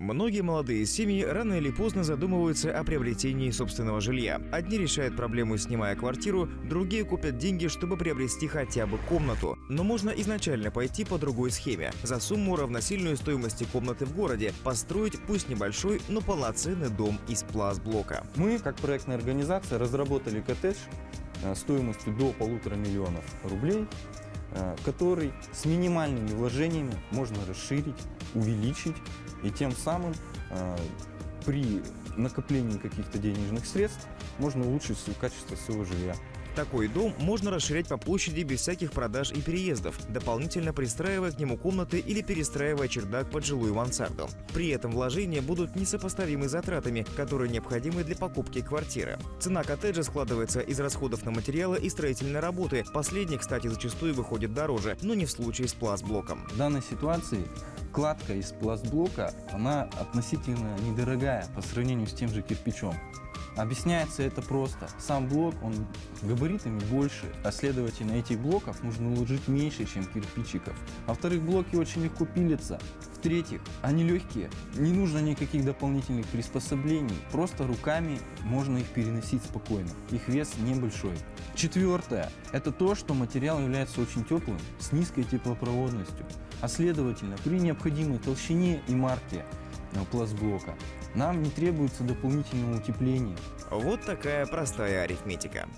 Многие молодые семьи рано или поздно задумываются о приобретении собственного жилья. Одни решают проблему, снимая квартиру, другие купят деньги, чтобы приобрести хотя бы комнату. Но можно изначально пойти по другой схеме. За сумму, равносильную стоимости комнаты в городе, построить пусть небольшой, но полноценный дом из пластблока. Мы, как проектная организация, разработали коттедж э, стоимостью до полутора миллионов рублей, который с минимальными вложениями можно расширить, увеличить и тем самым э, при накоплении каких-то денежных средств можно улучшить качество своего жилья. Такой дом можно расширять по площади без всяких продаж и переездов, дополнительно пристраивая к нему комнаты или перестраивая чердак под жилую мансарду. При этом вложения будут несопоставимы с затратами, которые необходимы для покупки квартиры. Цена коттеджа складывается из расходов на материалы и строительные работы. Последние, кстати, зачастую выходят дороже, но не в случае с пластблоком. В данной ситуации кладка из пластблока, она относительно недорогая по сравнению с тем же кирпичом. Объясняется это просто. Сам блок, он габаритами больше, а следовательно этих блоков нужно уложить меньше, чем кирпичиков. Во-вторых, блоки очень легко пилятся. В-третьих, они легкие, не нужно никаких дополнительных приспособлений, просто руками можно их переносить спокойно, их вес небольшой. Четвертое, это то, что материал является очень теплым, с низкой теплопроводностью, а следовательно при необходимой толщине и марке пластблока нам не требуется дополнительного утепления. Вот такая простая арифметика.